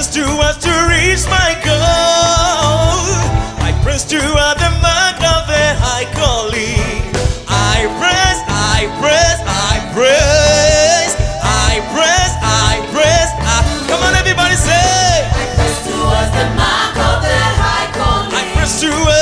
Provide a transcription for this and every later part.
press to us to reach my goal. I press to hard the mark of a high calling. I press, I press, I press, I press, I press. I... Come on, everybody, say. I press towards the mark of a high calling. I press towards.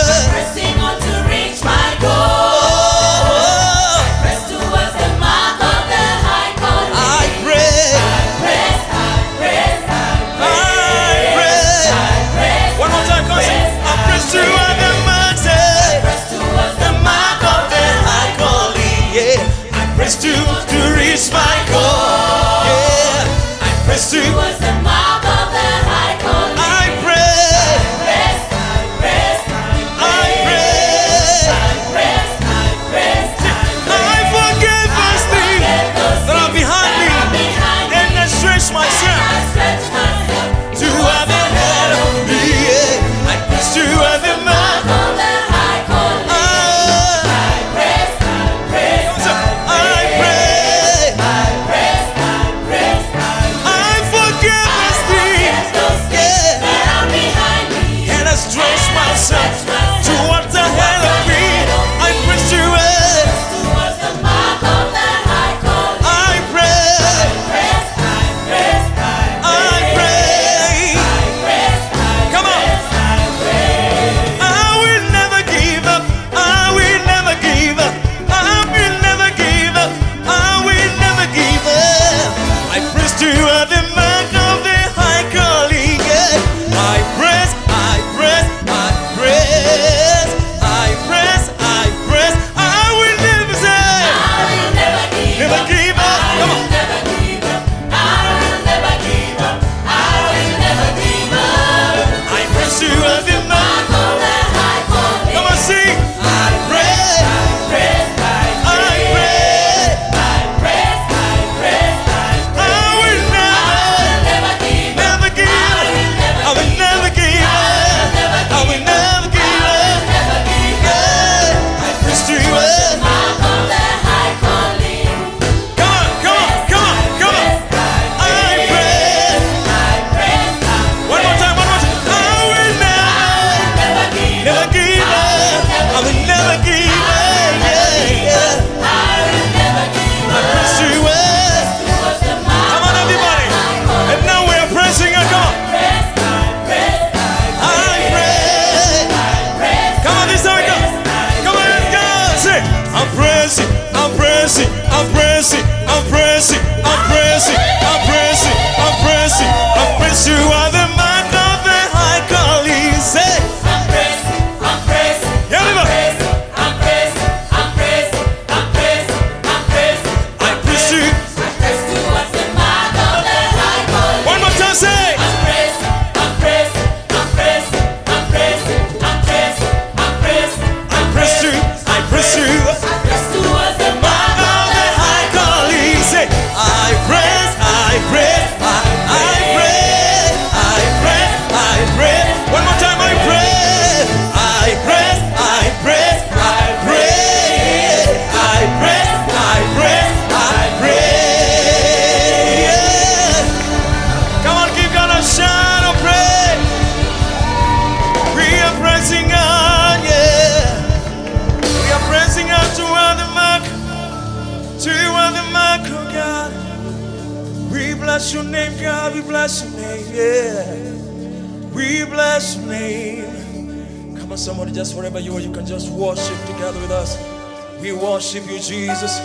We worship you, Jesus.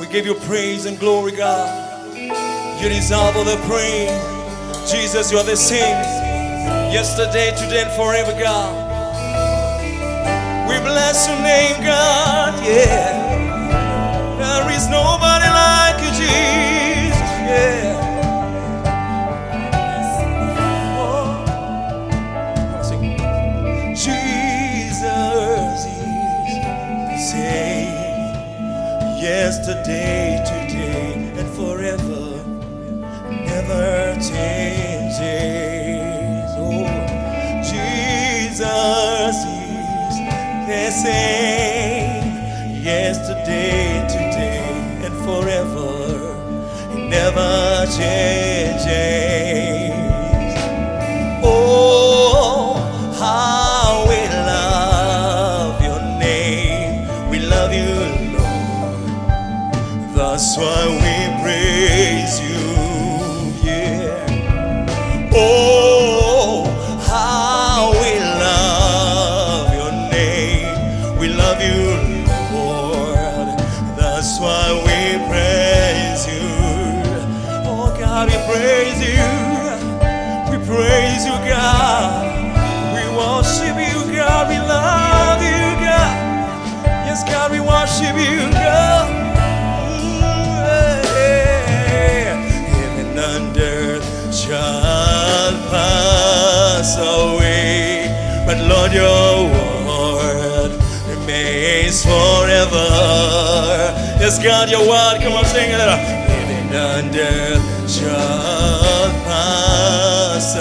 We give you praise and glory, God. You deserve all the praise. Jesus, you are the same. Yesterday, today, and forever, God. We bless your name, God. Yeah. There is nobody like you, Jesus. yesterday, today, and forever, never changes. Oh, Jesus is the same yesterday, today, and forever, never changes. are. Yes, God, you're wild. Come on, sing it. Living under your pass.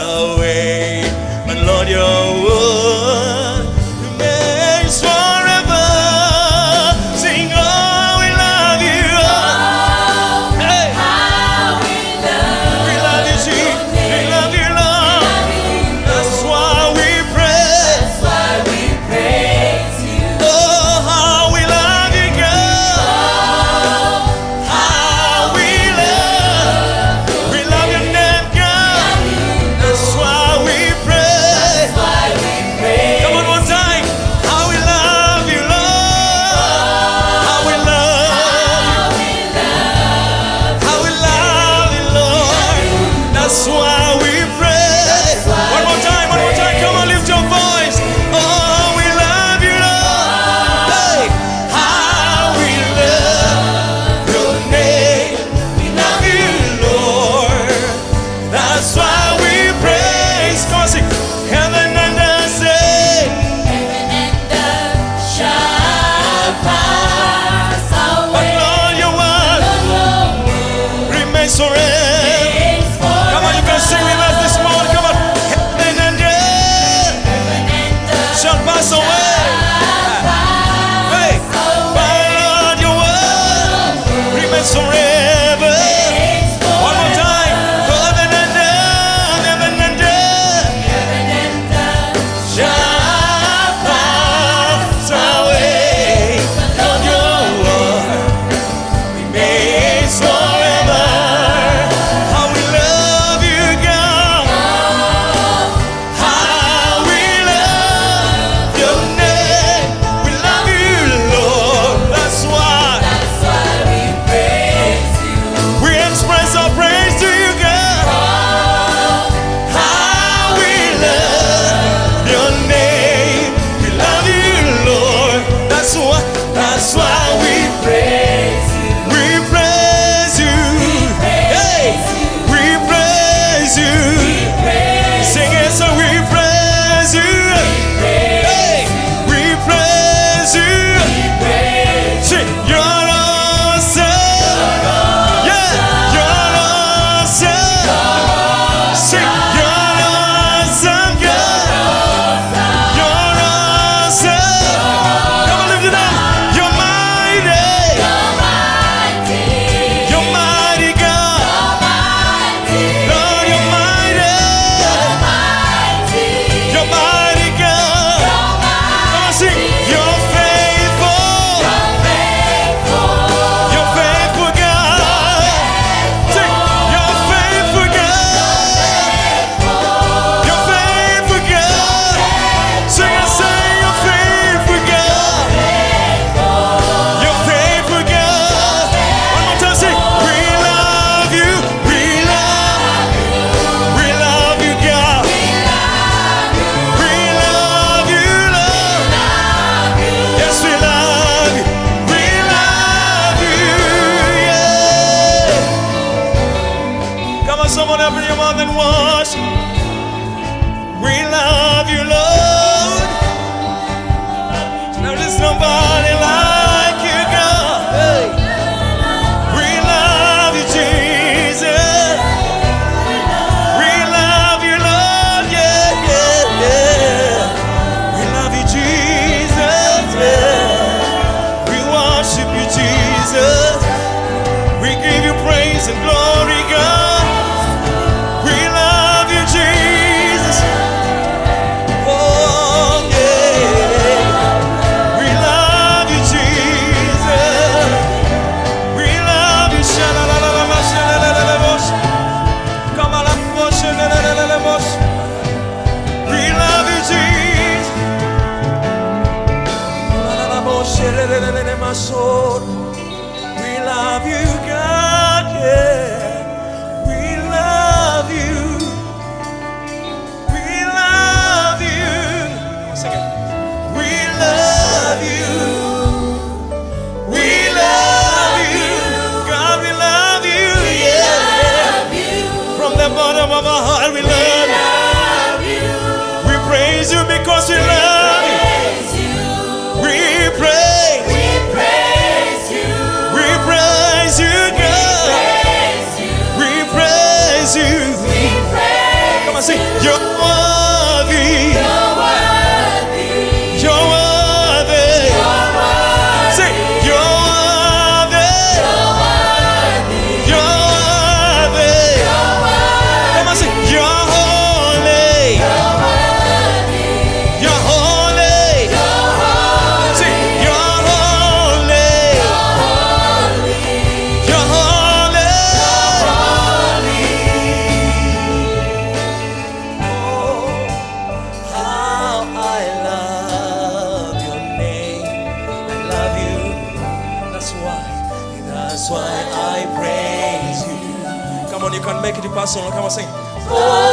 One, you can make it personal.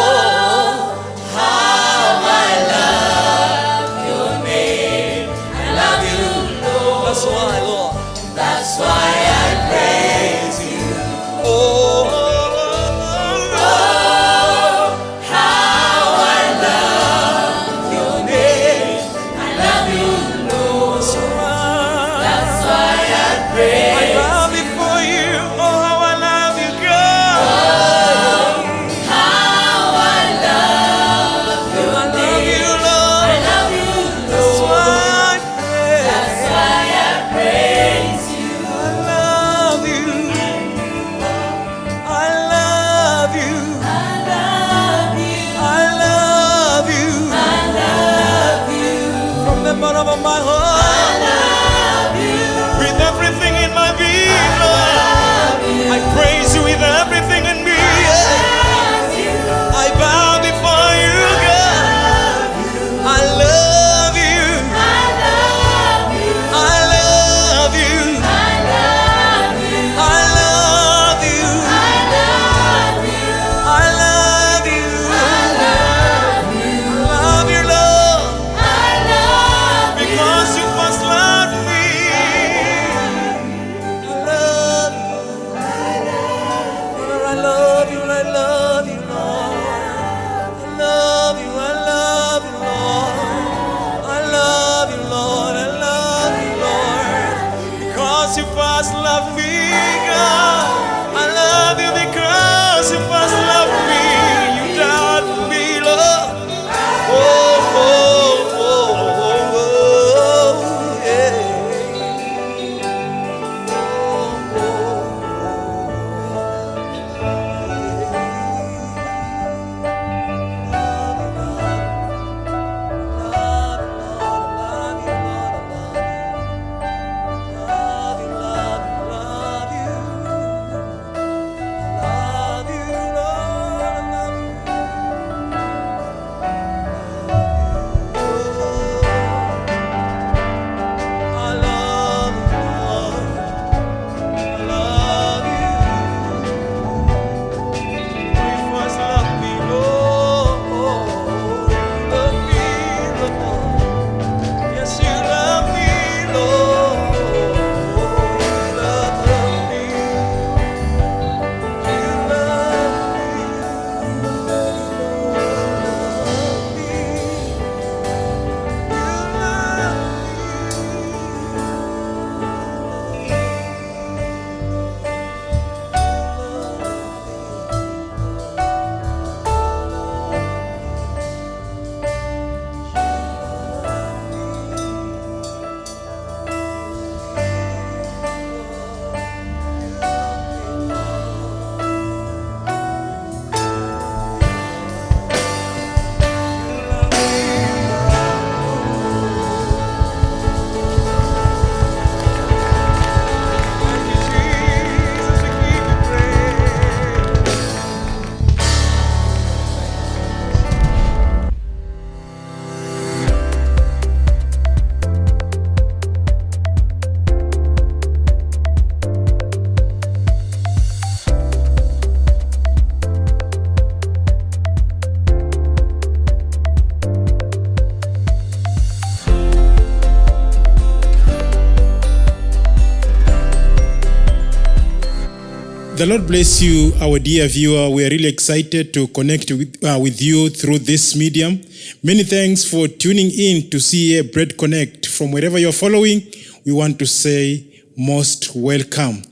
The Lord bless you, our dear viewer. We are really excited to connect with, uh, with you through this medium. Many thanks for tuning in to CA Bread Connect. From wherever you're following, we want to say most welcome.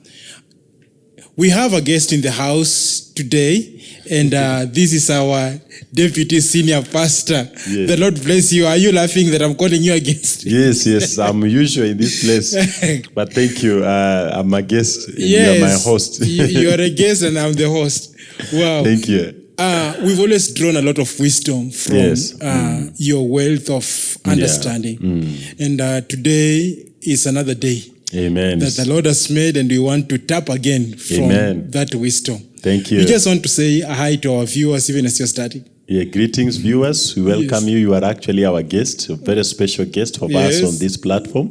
We have a guest in the house today, and uh, this is our deputy senior pastor. Yes. The Lord bless you. Are you laughing that I'm calling you against? Yes, yes, I'm usual in this place, but thank you. Uh, I'm a guest. and You are my host. you, you are a guest, and I'm the host. Wow. thank you. Uh, we've always drawn a lot of wisdom from Yes. uh, your wealth of understanding. And uh, today is another day Amen. that the Lord has made, and we want to tap again from Amen. that wisdom. Thank you. We just want to say hi to our viewers, even as you're starting. Yeah, greetings, viewers. We welcome Yes. you. You are actually our guest, a very special guest of Yes. Mm. us on this platform.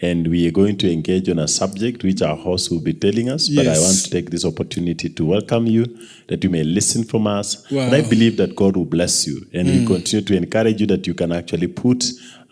And we are going to engage on a subject which our host will be telling us. But I want to take this opportunity to welcome you, that you may listen from us. Wow. Mm. And I believe that God will bless you. And we continue to encourage you that you can actually put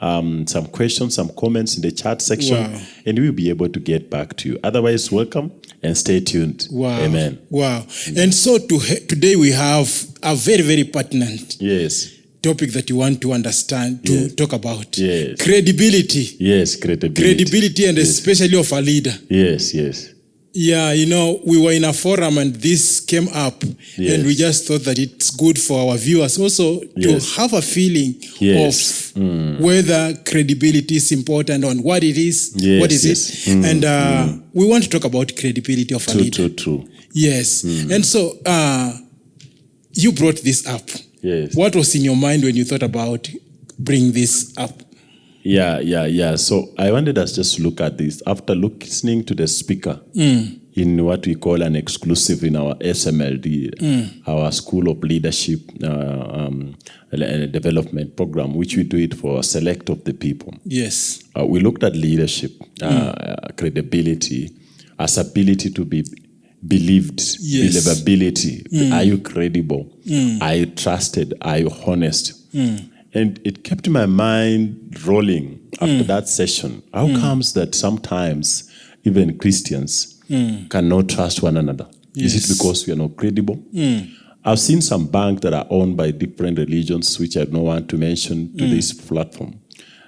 um, some questions, some comments in the chat section, Wow. and we'll be able to get back to you. Otherwise, welcome and stay tuned. Wow. Amen. Wow. And so to, today we have a very, very pertinent Yes. topic that you want to understand, to Yes. talk about. Yes. Credibility. Yes, credibility. Credibility and yes. especially of a leader. Yes, yes. Yeah, you know, we were in a forum and this came up, Yes. and we just thought that it's good for our viewers also to Yes. have a feeling Yes. Mm. of whether credibility is important on what it is. What is yes. Mm, it? And uh, we want to talk about credibility of a True, leader. true, true. Yes. Mm. And so uh, you brought this up. Yes. What was in your mind when you thought about bring this up? Yeah, yeah, yeah. So I wanted us just to look at this after listening to the speaker Mm. in what we call an exclusive in our SMLD, Mm. our School of Leadership uh, um, uh, Development Program, which we do it for a select of the people. Yes. Uh, we looked at leadership, uh, credibility, as ability to be believed, Yes. believability. Are you credible? Are you trusted? Are you honest? And it kept my mind rolling after mm. that session. How mm. comes that sometimes even Christians mm. cannot trust one another? Is it because we are not credible? I've seen some banks that are owned by different religions, which I don't want to mention to this platform,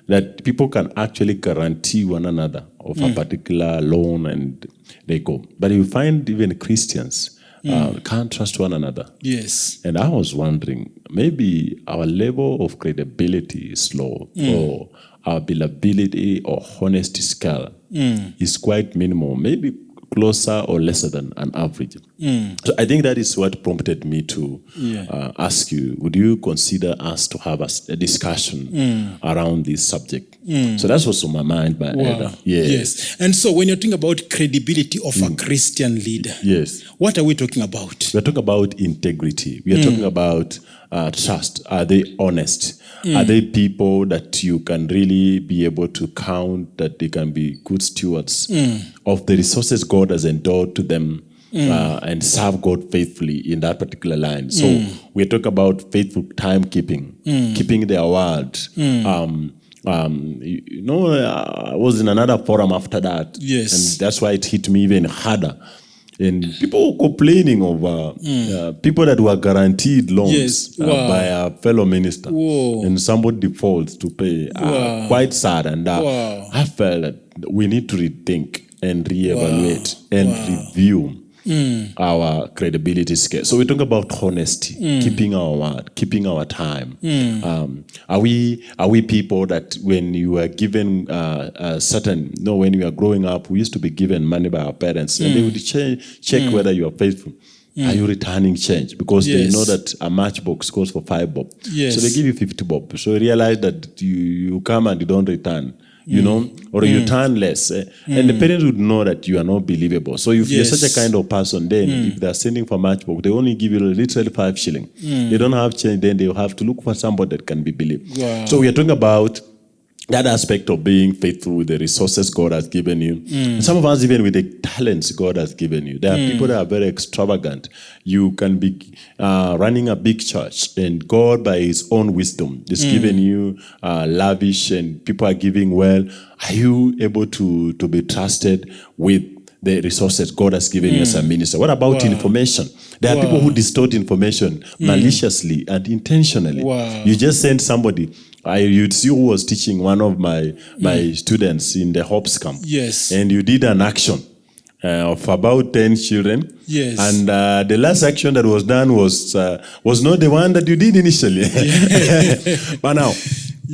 that people can actually guarantee one another of a particular loan and they go. But you find even Christians uh, can't trust one another. Yes. And I was wondering, maybe our level of credibility is low, or our believability or honesty scale is quite minimal, maybe closer or lesser than an average. Hmm. So I think that is what prompted me to Yeah. uh, ask you, would you consider us to have a discussion hmm. around this subject? Hmm. So that's what's on my mind, my elder. Yes. Yes. And so when you're talking about credibility of a Christian leader, Yes. what are we talking about? We're talking about integrity. We are talking about uh, trust. Are they honest? Are they people that you can really be able to count that they can be good stewards of the resources God has endowed to them uh, and serve God faithfully in that particular line? So we talk about faithful timekeeping, keeping their word. Um, um, you you know, I was in another forum after that. Yes. And that's why it hit me even harder. And people were complaining of uh, uh, people that were guaranteed loans Yes. wow. uh, by a fellow minister, Whoa. and somebody defaults to pay. Uh, Wow. Quite sad, and uh, Wow. I felt that we need to rethink and reevaluate and Wow. Review our credibility scale. So we talk about honesty, mm. keeping our word, keeping our time. Mm. Um, are we are we people that when you are given uh, a certain no when you are growing up, we used to be given money by our parents, and they would che- check whether you are faithful. Are you returning change? Because Yes. they know that a matchbox goes for five bob. Yes. So they give you 50 bob. So you realize that you, you come and you don't return, you know, or you mm. turn less. eh, And the mm. parents would know that you are not believable. So if you're such a kind of person, then mm. if they're sending for matchbook, they only give you literally five shilling. They don't have change, then they'll have to look for somebody that can be believed. Wow. So we are talking about that aspect of being faithful with the resources God has given you. Mm. Some of us, even with the talents God has given you, there are people that are very extravagant. You can be uh, running a big church, and God, by His own wisdom, is Mm. giving you uh, lavish, and people are giving well. Are you able to to be trusted with? The resources God has given you as a minister. What about information? There are people who distort information maliciously and intentionally. Wow. You just send somebody. I you'd see who was teaching one of my my mm. students in the Hops camp. Yes. And you did an action uh, of about 10 children. Yes. And uh, the last action that was done was uh, was not the one that you did initially. Yeah. but now.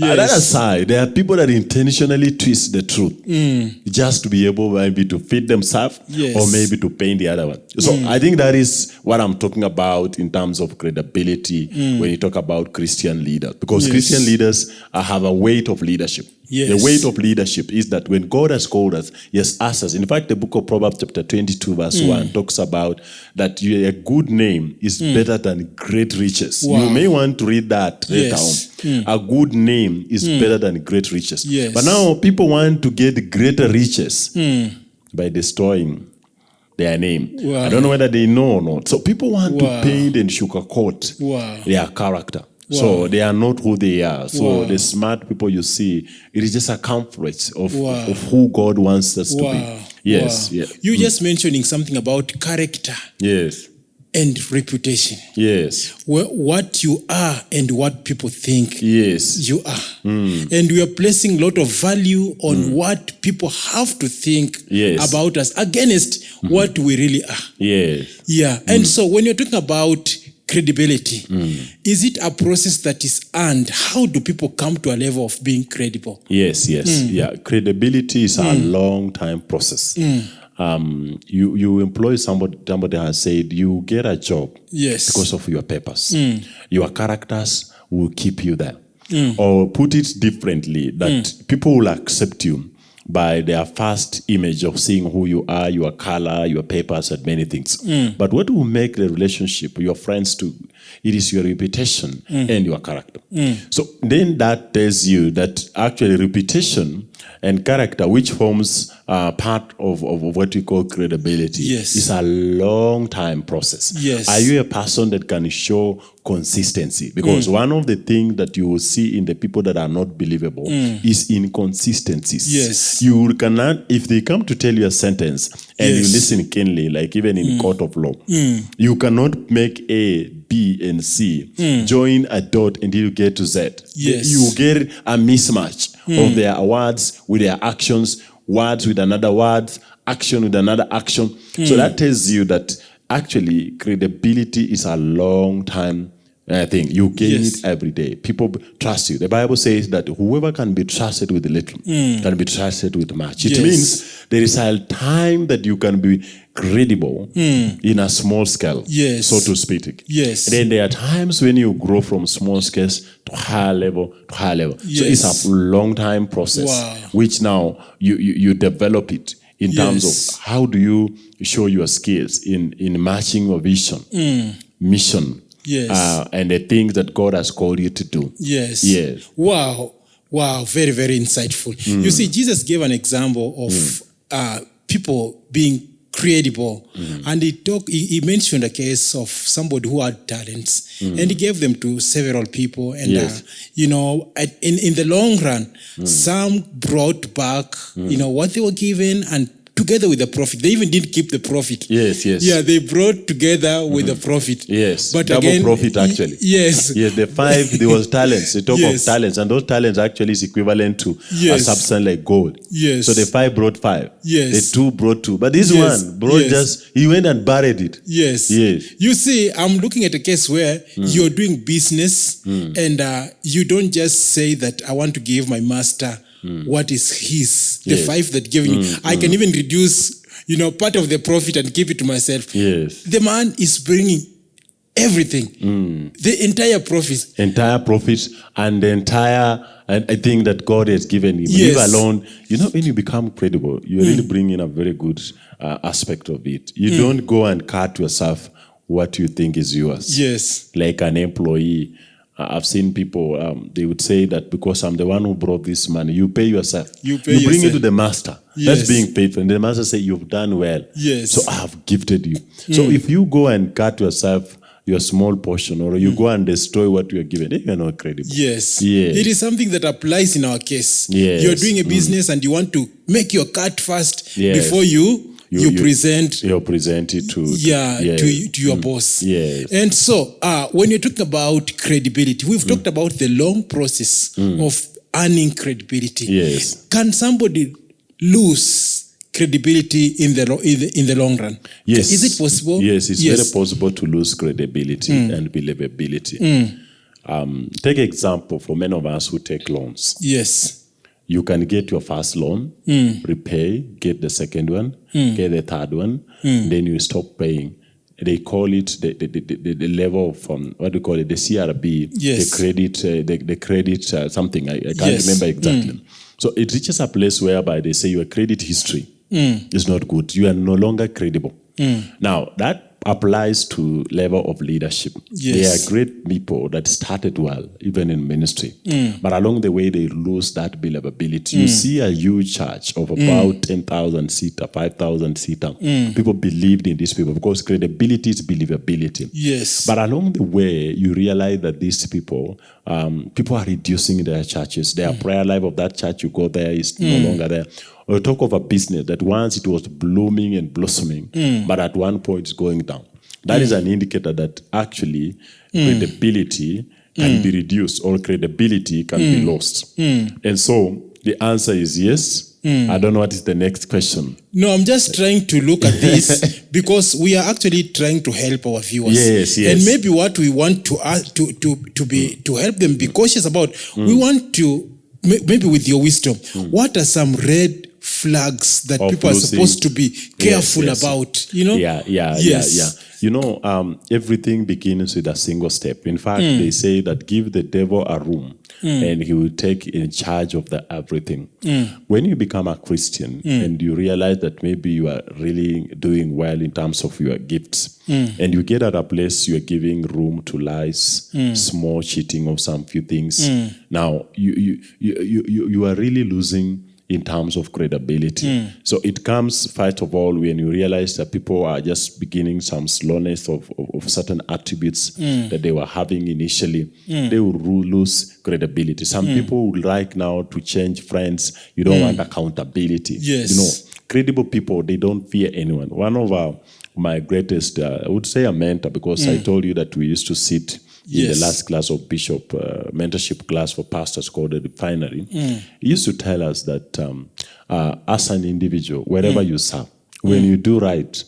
Uh, that Yes. aside, there are people that intentionally twist the truth mm. just to be able maybe to feed themselves Yes. or maybe to paint the other one. So mm. I think that is what I'm talking about in terms of credibility mm. when you talk about Christian leaders. Because Yes. Christian leaders have a weight of leadership. Yes. The weight of leadership is that when God has called us, He has asked us. In fact, the book of Proverbs, chapter 22, verse Mm. 1, talks about that a good name is better than great riches. Wow. You may want to read that later Yes. Mm. on. A good name is better than great riches. Yes. But now people want to get greater riches Hmm. by destroying their name. Wow. I don't know whether they know or not. So people want Wow. to paint and sugarcoat Wow. their character. So they are not who they are. So Wow. the smart people you see, it is just a comfort of, Wow. of who God wants us to be. Yes, Wow. yeah. You just mentioning something about character yes, and reputation. yes, Wh- What you are and what people think yes, you are. Hmm. And we are placing a lot of value on what people have to think Yes. About us against what we really are. yes. Yeah. Mm. And so when you're talking about credibility, Mm. is it a process that is earned? How do people come to a level of being credible? Yes, yes, mm. yeah. Credibility is mm. a long time process. mm. Um, you you employ somebody. Somebody has said you get a job Yes. because of your papers mm. Your characters will keep you there. Or put it differently, that mm. people will accept you by their first image of seeing who you are, your color, your papers, and many things. Mm. But what will make the relationship, your friends to, it is your reputation mm. and your character. Mm. So then that tells you that actually reputation and character, which forms uh, part of, of, what we call credibility, Yes. is a long time process. Yes. Are you a person that can show consistency? Because Mm. one of the things that you will see in the people that are not believable is inconsistencies. Mm. Yes. You cannot, if they come to tell you a sentence and you Yes. Mm. listen keenly, like even in court of law, you cannot make A, B, and C join a dot until you get to Z. Mm. Yes. Mm. You get a mismatch of their words with their actions, words with another word, action with another action. Mm. So that tells you that actually credibility is a long time uh, thing. You gain Yes. it every day. People trust you. The Bible says that whoever can be trusted with little can be trusted with much. It Mm. Yes. means there is a time that you can be credible in a small scale, Mm. Yes. so to speak. Yes. Then there are times when you grow from small scales to higher level to higher level. So it's a long time process, Wow. which now you, you, you develop it in terms of how do you show your skills in, in matching your vision, mission, Mm. Yes. uh, and the things that God has called you to do. Yes. Yes. Wow. Wow. Very, very insightful. You see, Jesus gave an example of uh, people being credible. Mm-hmm. And he talked, he, he mentioned a case of somebody who had talents mm-hmm. and he gave them to several people. And, uh, Yes. uh, you know, at, in, in the long run, mm-hmm. some brought back, you know, what they were given and together with the profit. They even didn't keep the profit. Yes, yes. Yeah, they brought together with the mm-hmm. profit. Yes, But double again, profit actually. Yes. Yes, the five, there was talents. They talk Yes. of talents, and those talents actually is equivalent to a Yes. substance like gold. Yes. So the five brought five. Yes. The two brought two. But this Yes. one brought just, he went and buried it. Yes. Yes. You see, I'm looking at a case where hmm. you're doing business hmm. and uh, you don't just say that I want to give my master what is his, the Yes. five that giving me. I can even reduce, you know, part of the profit and keep it to myself. Yes. The man is bringing everything, the entire profit. Entire profit and the entire, and I think that God has given him. Yes. Leave alone, you know, when you become credible, you really bring in a very good uh, aspect of it. You don't go and cut yourself what you think is yours. Yes. like an employee. I've seen people, um, they would say that because I'm the one who brought this money, you pay yourself. You pay you bring yourself. it to the master. Yes. That's being faithful. And the master say, You've done well. Yes. So I have gifted you. So mm. if you go and cut yourself your small portion or you mm. go and destroy what you are given, you are not credible. Yes. Yes. It is something that applies in our case. Yes. You're doing a mm. business and you want to make your cut first Yes. before you you, present You present it to, to- yeah, yes. to, to your mm. boss. Yes. And so, uh, when you're talking about credibility, we've mm. talked about the long process mm. of earning credibility. Yes. Can somebody lose credibility in the, in the in the long run? Yes. Is it possible? Yes, it's very possible to lose credibility and believability. Um, take example for many of us who take loans. Yes. You can get your first loan, repay, get the second one, get the third one, then you stop paying. They call it the, the, the, the, level of um, what do you call it? The CRB, Yes. the credit, uh, the, the credit uh, something. I, I can't Yes. remember exactly. So it reaches a place whereby they say your credit history is not good. You are no longer credible. Now that applies to level of leadership. Yes. There are great people that started well, even in ministry, mm. but along the way they lose that believability. You mm. see a huge church of mm. about ten thousand seater, five thousand seater. People believed in these people because credibility is believability. Yes. But along the way, you realize that these people, um, people are reducing their churches. Their prayer life of that church, you go there, is no longer there. Or talk of a business that once it was blooming and blossoming, hmm. but at one point it's going down. That is hmm. an indicator that actually credibility can hmm. be reduced or credibility can be lost. And so the answer is yes. I don't know what is the next question. No, I'm just trying to look at this because we are actually trying to help our viewers. Yes, yes. And maybe what we want to ask, to to to be to help them be cautious about, Mm. we want to maybe with your wisdom, what are some red flags that Of people are supposed to be careful yes. about? You know? Yeah, yeah, Yes. yeah, yeah. You know, um, everything begins with a single step. In fact, Hmm. they say that give the devil a room and he will take in charge of the everything. Hmm. When you become a Christian and you realize that maybe you are really doing well in terms of your gifts, Hmm. and you get at a place you are giving room to lies, Hmm. small cheating of some few things. Now you, you you you you are really losing in terms of credibility. Hmm. So it comes, first of all, when you realize that people are just beginning some slowness of, of, of certain attributes hmm. that they were having initially, hmm. they will lose credibility. Some people would like now to change friends. You don't want accountability. Yes. You know, credible people, they don't fear anyone. One of our, my greatest, uh, I would say a mentor, because I told you that we used to sit in the last class of bishop uh, mentorship class for pastors called the refinery mm. he used to tell us that um, uh, as an individual wherever mm. you serve when mm. you do right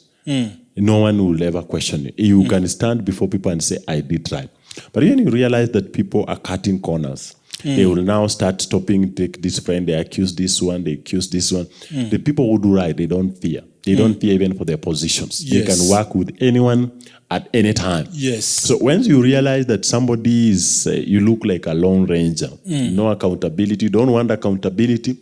no one will ever question you. You can stand before people and say i did right. But when you realize that people are cutting corners they will now start stopping take this friend they accuse this one they accuse this one. The people who do right they don't fear they don't fear even for their positions they can work with anyone at any time Yes. so once you realize that somebody is, uh, you look like a lone ranger, no accountability, don't want accountability,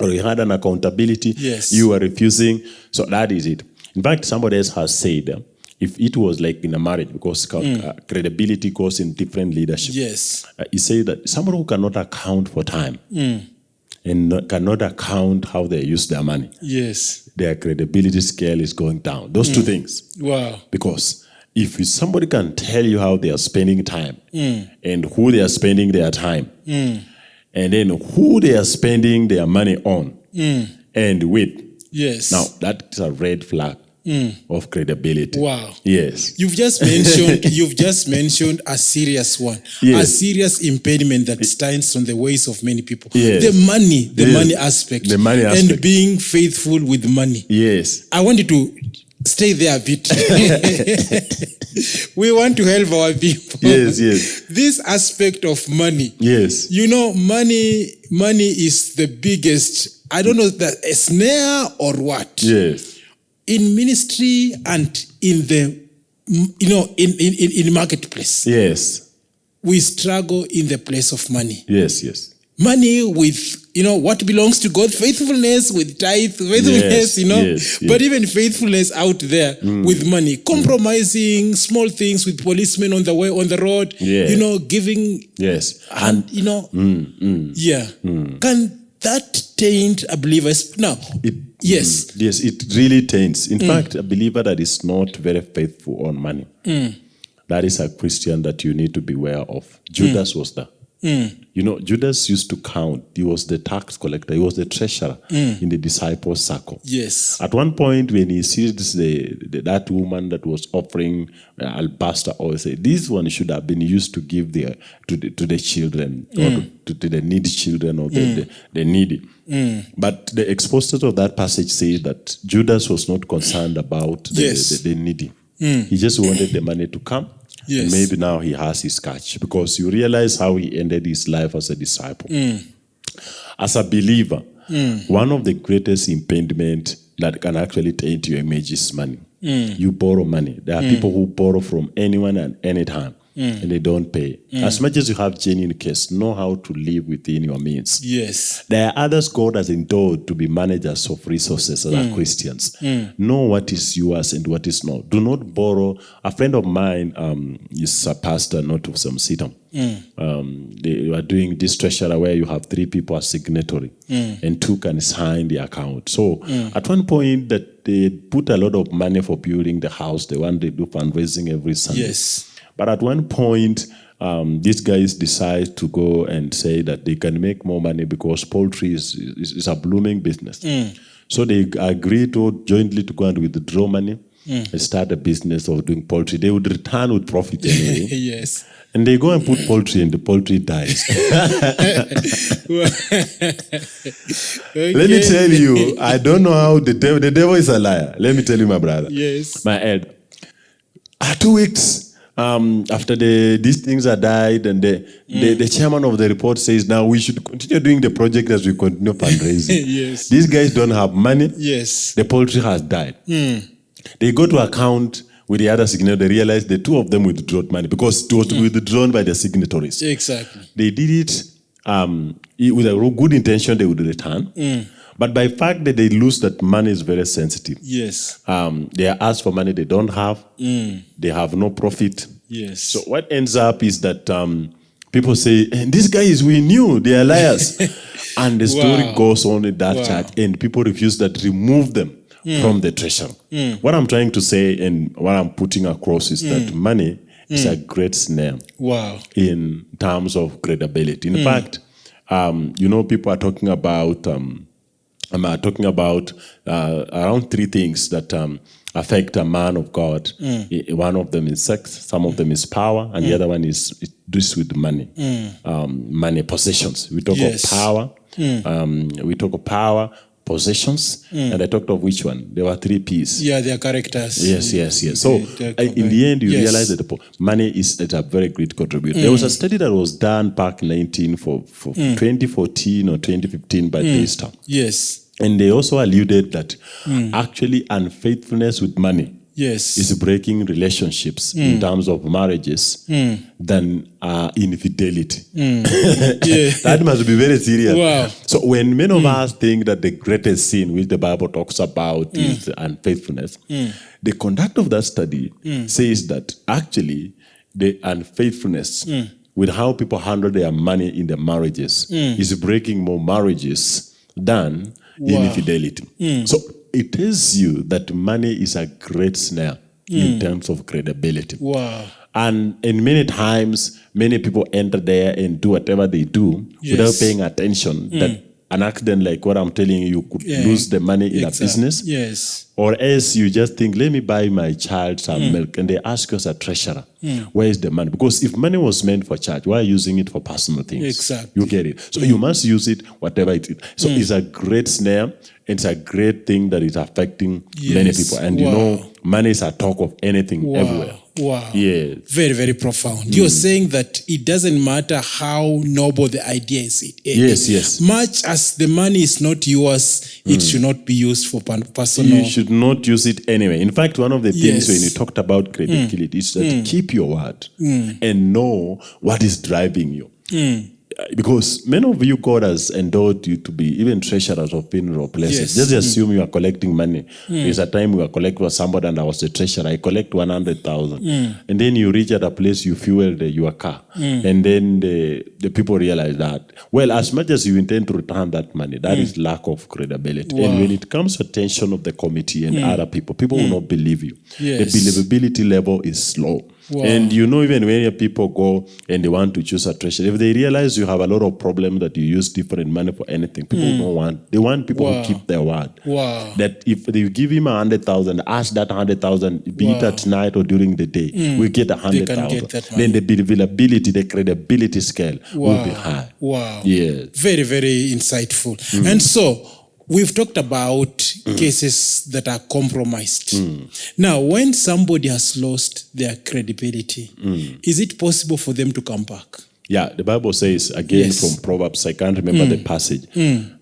or you had an accountability, Yes. you are refusing. So that is it. In fact, somebody else has said, uh, if it was like in a marriage, because uh, credibility goes in different leadership. Yes. Uh, he said that somebody who cannot account for time and not, cannot account how they use their money, Yes. Their credibility scale is going down. Those two things. Wow. Because if somebody can tell you how they are spending time Mm. and who they are spending their time, and then who they are spending their money on, Mm. and with, Yes. now that's a red flag of credibility. Mm. Wow. Yes. You've just mentioned you've just mentioned a serious one, a serious impediment that stands on the ways of many people. Yes. The money, the Yes. money aspect, The money aspect. and being faithful with money. Yes. I wanted to stay there a bit. we want to help our people. Yes, yes. This aspect of money. Yes. You know, money, money is the biggest. I don't know that a snare or what Yes. In ministry and in the you know in in in, marketplace. Yes. we struggle in the place of money. Yes, yes. money with you know what belongs to god faithfulness with tithe Yes, faithfulness you know. yes, but even faithfulness out there with money. Compromising small things with policemen on the way on the road Yeah. you know giving Yes. and you know yeah. Can that taint a believer's now It, mm, yes Mm, yes, it really taints. In mm. fact, a believer that is not very faithful on money, mm. that is a Christian that you need to beware of. Judas was that. You know, Judas used to count. He was the tax collector. He was the treasurer mm. in the disciples' circle. yes At one point, when he sees the, the that woman that was offering uh, alabaster oil, say this one should have been used to give the to the, to the children or mm. to, to the needy children or the, mm. the, the needy. But the expositor of that passage says that Judas was not concerned about the, Yes. the, the needy. He just wanted the money to come. Yes. Maybe now he has his catch because you realize how he ended his life as a disciple Mm. as a believer, mm. one of the greatest impediment that can actually taint your image is money. Mm. You borrow money. There are people who borrow from anyone at any time. Mm. and they don't pay. Mm. As much as you have genuine case, know how to live within your means. Yes. There are others God has endowed to be managers of resources that are mm. Christians. Know what is yours and what is not. Do not borrow. A friend of mine um, is a pastor, not of some sitam. Um, they are doing this treasurer where you have three people as signatory and two can sign the account. So at one point that they put a lot of money for building the house, the one they do fundraising every Sunday. Yes. But at one point, um, these guys decide to go and say that they can make more money because poultry is, is, is a blooming business. So they agree to jointly to go and withdraw money and start a business of doing poultry. They would return with profit anyway. yes. and they go and put poultry and the poultry dies. Let me tell you, I don't know how the devil, the devil is a liar. Let me tell you, my brother. Yes. My head. Ah, two weeks um, after the these things are died, and the, mm. the, the chairman of the report says now we should continue doing the project as we continue fundraising. Yes. These guys don't have money. Yes. The poultry has died. Mm. They go to account with the other signatory. They realize the two of them withdrew money because it was mm. withdrawn by the signatories Exactly. they did it um, with a good intention they would return but by fact that they lose that money is very sensitive Yes. um, they are asked for money they don't have they have no profit Yes. so what ends up is that um, people say "Eh, this guy is we knew they are liars and the story Wow. goes on in that Wow. church and people refuse that remove them from the treasure what i'm trying to say and what i'm putting across is that money is a great snare wow. in terms of credibility. In fact, um, you know, people are talking about um, um, uh, talking about uh, around three things that um, affect a man of God. Mm. One of them is sex, some of them is power, and the other one is it deals with money, um, money possessions. We talk Yes. of power. Um, we talk of power, possessions, and I talked of which one? There were three P's. Yeah, their characters. Yes, yes, yes. So They- in the end, you Yes. realize that money is a very great contributor. There was a study that was done back 19 for, for 2014 or 2015 by Daystar. Yes. And they also alluded that hmm. actually unfaithfulness with money Yes. is breaking relationships in hmm. terms of marriages hmm. than uh, infidelity. that must be very serious. Wow. So when many of us think that the greatest sin which the Bible talks about is unfaithfulness, the conduct of that study says that actually the unfaithfulness with how people handle their money in their marriages is breaking more marriages than infidelity. So it tells you that money is a great snare mm. in terms of credibility. Wow. And in many times, many people enter there and do whatever they do yes. without paying attention. mm. That an accident like what I'm telling you, you could Yeah. lose the money in Exact- a business. Yes. Or else you just think, let me buy my child some mm. milk. And they ask you as a treasurer, mm. where is the money? Because if money was meant for church, why are you using it for personal things? Exactly. You get it. So you mm. must use it, whatever it is. So it's a great snare. It's a great thing that is affecting many people. And you know, money is a talk of anything Wow. everywhere. Wow. Yes. Very, very profound. You're saying that it doesn't matter how noble the idea is. It, Yes, yes. Much as the money is not yours, it should not be used for personal. You should not use it anyway. In fact, one of the things Yes. Mm. when you talked about credibility is that keep your word and know what is driving you. Mm. Uh, Because many of you, God has endowed you to be even treasurers of funeral places. Yes. Mm. Just assume you are collecting money. There's a time we were collecting for somebody and I was the treasurer. I collect 100,000. Mm. And then you reach at a place, you fuel the, your car. And then the, the people realize that, well, as much as you intend to return that money, that is lack of credibility. And Mm. Wow. Mm. when it comes to attention of the committee and other people, people will not believe you. Yes. The believability level is low. Wow. And you know, even when people go and they want to choose a treasurer, if they realize you have a lot of problems that you use different money for anything, people don't want. They want people Mm. Wow. who keep their word. Wow. That if they give him a hundred thousand, ask that hundred thousand, be it at night or during the day, we get a hundred thousand. Then the believability, the credibility scale will be high. Wow. Yes. Very, very insightful. And so we've talked about cases that are compromised. Now, when somebody has lost their credibility, is it possible for them to come back? Yeah, the Bible says again Yes. from Proverbs, I can't remember the passage,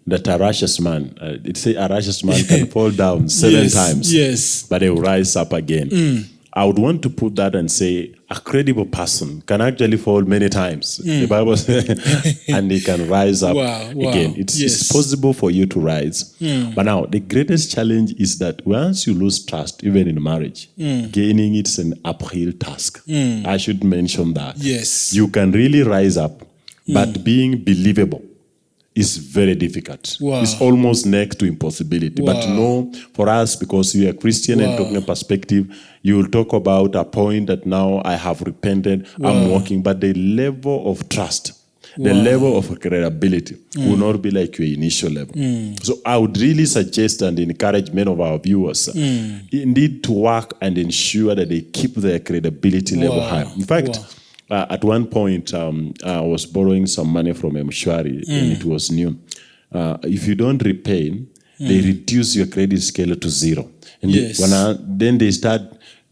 that a righteous man, uh, it says a righteous man can fall down seven Yes, times, yes. but he will rise up again. I would want to put that and say a credible person can actually fall many times. The Bible says, and they can rise up Hmm. Wow, wow, again. It's, yes. it's possible for you to rise. But now, the greatest challenge is that once you lose trust, even in marriage, Hmm. gaining it's an uphill task. I should mention that. Yes. You can really rise up, but being believable is very difficult. Wow. It's almost next to impossibility. But no, for us, because we are Christian and talking a perspective, you will talk about a point that now I have repented, I'm walking, but the level of trust, the level of credibility will not be like your initial level. So I would really suggest and encourage many of our viewers uh, indeed to work and ensure that they keep their credibility level Wow. high. In fact, Wow. Uh, at one point, um, I was borrowing some money from a M-Shwari and it was new. Uh, if you don't repay, they reduce your credit scale to zero. And Yes. when I, then they start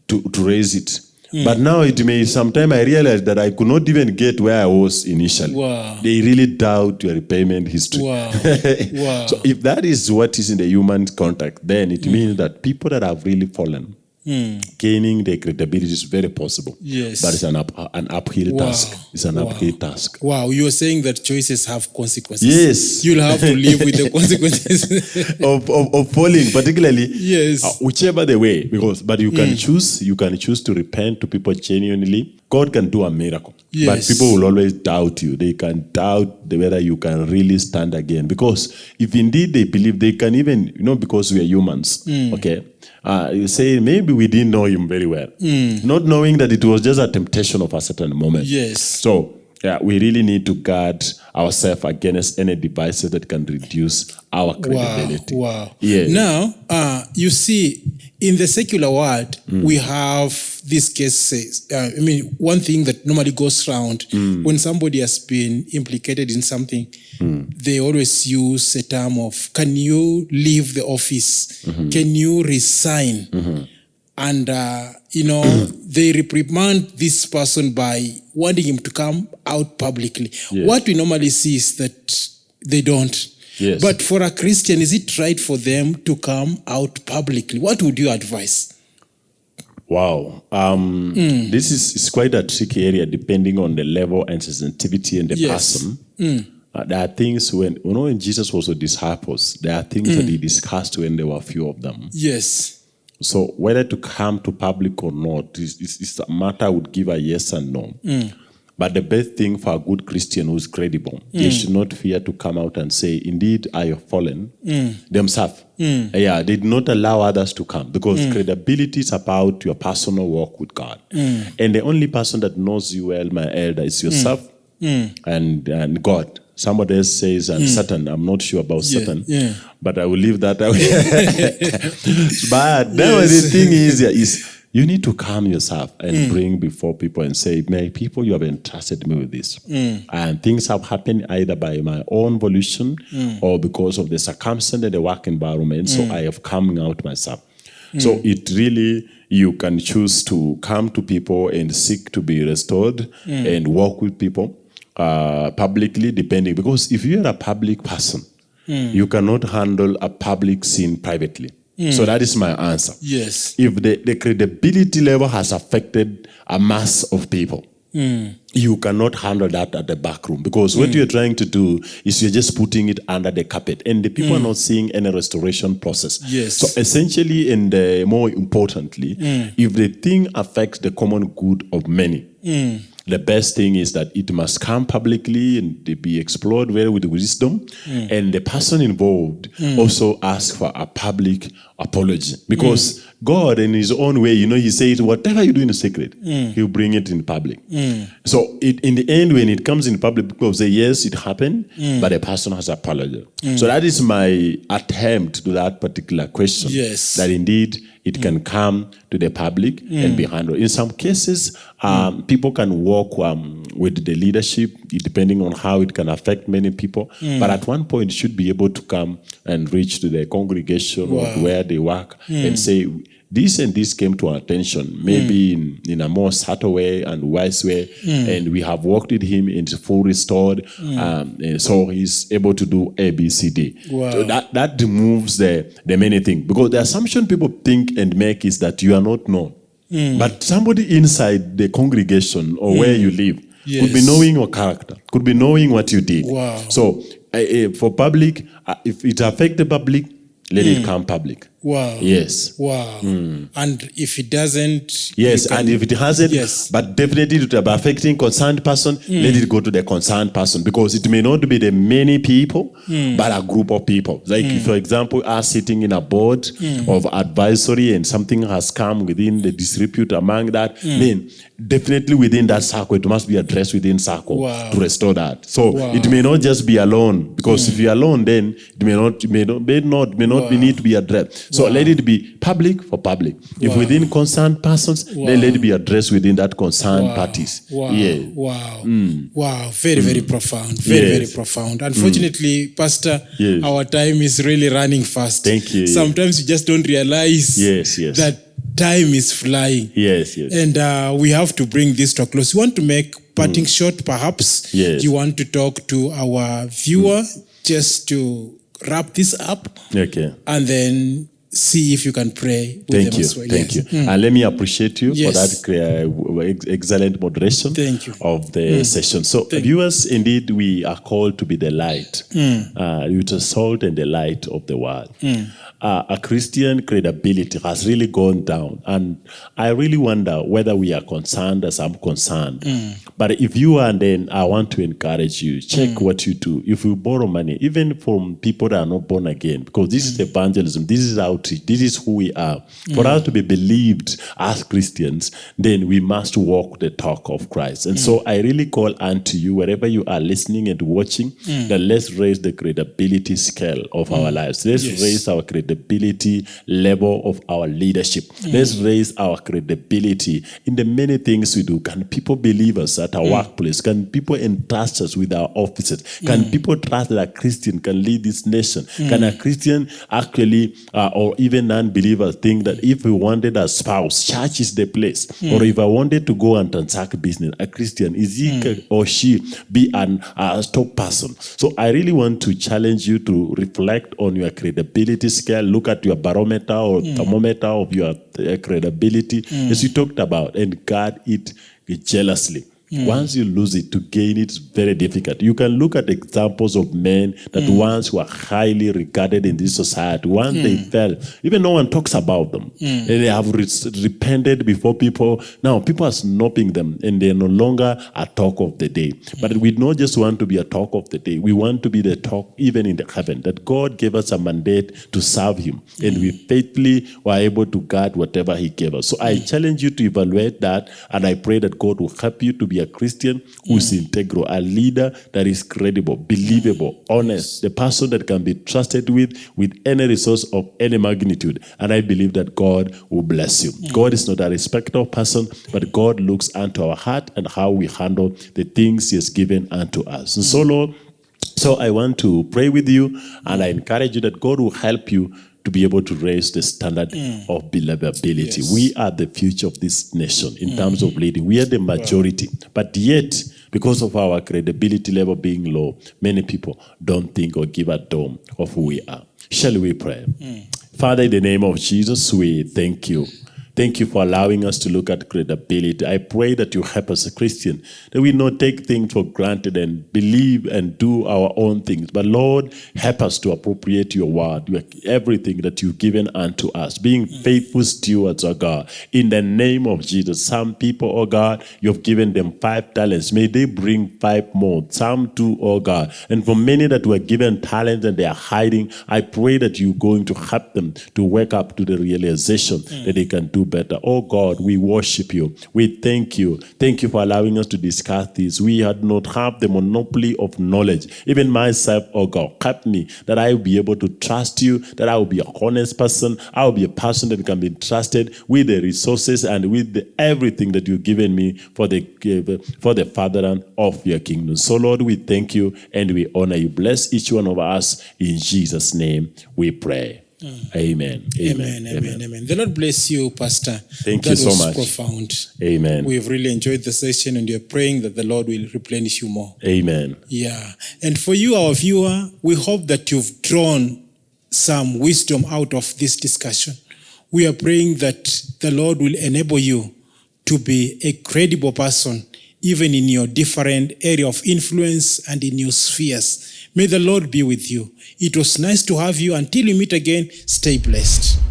to, to raise it. But now it may, sometime I realized that I could not even get where I was initially. Wow. They really doubt your repayment history. Wow. Wow. so if that is what is in the human contact, then it means that people that have really fallen, gaining the credibility is very possible. Yes. But it's an, up, an uphill Wow. task. It's an Wow. uphill task. Wow, you were saying that choices have consequences. Yes. You'll have to live with the consequences. of, of, of falling, particularly Yes. uh, whichever the way, because but you can choose, you can choose to repent to people genuinely. God can do a miracle, Yes. but people will always doubt you. They can doubt the, whether you can really stand again. Because if indeed they believe, they can even you know because we are humans. mm. Okay, uh, you say maybe we didn't know him very well, Mm. not knowing that it was just a temptation of a certain moment. Yes. So yeah, we really need to guard ourselves against any devices that can reduce our credibility. Wow. wow. Yeah. Now, uh, you see, in the secular world, Mm. we have these cases. Uh, I mean, one thing that normally goes around Mm. when somebody has been implicated in something, they always use a term of, can you leave the office? Mm-hmm. Can you resign? And, uh, you know, they reprimand this person by wanting him to come out publicly. Yes. What we normally see is that they don't. Yes. But for a Christian, is it right for them to come out publicly? What would you advise? Wow. Um, Hmm. This is, is quite a tricky area depending on the level and sensitivity and the Yes. person. Hmm. Uh, there are things when, you know, when Jesus was with disciples, there are things Hmm. that he discussed when there were a few of them. Yes. So whether to come to public or not is, is, is a matter I would give a yes and no. Mm. But the best thing for a good Christian who's credible, mm. they should not fear to come out and say, "Indeed, I have fallen." Mm. Themselves, yeah, they did not allow others to come because credibility is about your personal walk with God, and the only person that knows you well, my elder, is yourself and and God. Somebody else says, and Satan. I'm not sure about Yeah, Satan, yeah. but I will leave that away. but now the thing is, is you need to calm yourself and Mm. bring before people and say, "My people, you have entrusted me with this, Mm. and things have happened either by my own volition Mm. or because of the circumstance and the work environment. So I have come out myself." So Mm. it really you can choose to come to people and seek to be restored Mm. and walk with people uh, publicly, depending because if you are a public person, Mm. you cannot handle a public scene privately. So that is my answer. Yes. If the, the credibility level has affected a mass of people, you cannot handle that at the back room because what you're trying to do is you're just putting it under the carpet and the people are not seeing any restoration process. Yes. So essentially, and uh, more importantly, if the thing affects the common good of many, the best thing is that it must come publicly and be explored very with wisdom, mm. and the person involved mm. also ask for a public apology. Because mm. God, in His own way, you know, He says, whatever you do in secret, He'll bring it in public. So, it, in the end, when it comes in public, people say, yes, it happened, but the person has apologized. So that is my attempt to that particular question. Yes. That indeed it mm. can come to the public mm. and be handled. In some cases, um, people can work um, with the leadership, depending on how it can affect many people. But at one point, it should be able to come and reach to the congregation wow. or where they work and say, this and this came to our attention, maybe in, in a more subtle way and wise way, and we have worked with him and it's full restored, um, and so he's able to do A, B, C, D. Wow. So that that removes the the many things because the assumption people think and make is that you are not known. But somebody inside the congregation or where you live could be knowing your character, could be knowing what you did. Wow. So uh, uh, for public, uh, if it affect the public, let it come public. Wow. Yes. Wow. And if it doesn't. Yes, can- and if it hasn't, Yes. but definitely it will be affecting concerned person, let it go to the concerned person because it may not be the many people, but a group of people. Like, mm. for example, us sitting in a board of advisory and something has come within the disrepute among that, then definitely within that circle, it must be addressed within circle Wow. to restore that. So Wow. it may not just be alone because if you're alone, then it may not, may not, may not, may not be need to be addressed. So let it be public for public. If Wow. within concerned persons, then let it be addressed within that concerned Wow. parties. Wow. Yeah. Wow. Wow. Very, very profound. Very, Yes. very profound. Unfortunately, Pastor, Yes. our time is really running fast. Thank you. Sometimes you just don't realize Yes, yes. that time is flying. Yes, yes. And uh, we have to bring this to a close. You want to make parting shot, perhaps? Yes. You want to talk to our viewer just to wrap this up okay. and then see if you can pray Thank you. well. Thank Yes. you. And let me appreciate you for that uh, excellent moderation Thank you. of the session. So, viewers, indeed, we are called to be the light, uh, with the salt and the light of the world. Uh, a Christian credibility has really gone down. And I really wonder whether we are concerned as I'm concerned. Mm. But if you are, then I want to encourage you check mm. what you do. If you borrow money, even from people that are not born again, because this is mm. evangelism, this is outreach, this is who we are. For us to be believed as Christians, then we must walk the talk of Christ. And so I really call unto you, wherever you are listening and watching, that let's raise the credibility scale of our lives. Let's Yes. raise our credibility level of our leadership. Let's raise our credibility in the many things we do. Can people believe us at our mm. workplace? Can people entrust us with our offices? Can people trust that a Christian can lead this nation? Can a mm. Christian actually, uh, or even non-believers, think that if we wanted a spouse, church is the place? Or if I wanted to go and transact business, a Christian, is he mm. ca- or she be an a top person? So I really want to challenge you to reflect on your credibility scale. Look at your barometer or thermometer of your uh, credibility, as you talked about, and guard it jealously. Mm. Once you lose it, to gain it is very difficult. You can look at examples of men that mm. once were highly regarded in this society. Once they mm. fell, even no one talks about them. And they have re- repented before people. Now people are snobbing them, and they're no longer a talk of the day. But we don't just want to be a talk of the day. We want to be the talk even in the heaven. That God gave us a mandate to serve Him, and we faithfully were able to guard whatever He gave us. So I challenge you to evaluate that, and I pray that God will help you to be a Christian who is integral, a leader that is credible, believable, honest, the person that can be trusted with with any resource of any magnitude. And I believe that God will bless you. God is not a respecter of person, but God looks unto our heart and how we handle the things He has given unto us. And so, mm. Lord, so I want to pray with you, and I encourage you that God will help you to be able to raise the standard mm. of believability. Yes. We are the future of this nation in terms of mm-hmm. leading. We are the majority, but yet, because of our credibility level being low, many people don't think or give a dome of who we are. Shall we pray? Mm. Father, in the name of Jesus, we thank you. Thank you for allowing us to look at credibility. I pray that you help us, a Christian, that we not take things for granted and believe and do our own things. But Lord, help us to appropriate your word, your, everything that you've given unto us, being faithful stewards, oh God. In the name of Jesus, some people, oh God, you've given them five talents. May they bring five more. Some two, oh God. And for many that were given talents and they are hiding, I pray that you're going to help them to wake up to the realization that they mm. can do better. Oh God, we worship you. We thank you. Thank you for allowing us to discuss this. We had not have the monopoly of knowledge. Even myself, oh God, help me that I will be able to trust you, that I will be a honest person. I will be a person that can be trusted with the resources and with the, everything that you've given me for the for the furtherance of your kingdom. So Lord, we thank you and we honor you. Bless each one of us in Jesus' name. We pray. Amen. Amen, amen, amen. The Lord bless you, Pastor. Thank that you so was much. profound. Amen. We've really enjoyed the session and we're praying that the Lord will replenish you more. Amen. Yeah. And for you, our viewer, we hope that you've drawn some wisdom out of this discussion. We are praying that the Lord will enable you to be a credible person, even in your different area of influence and in your spheres. May the Lord be with you. It was nice to have you. Until we meet again, stay blessed.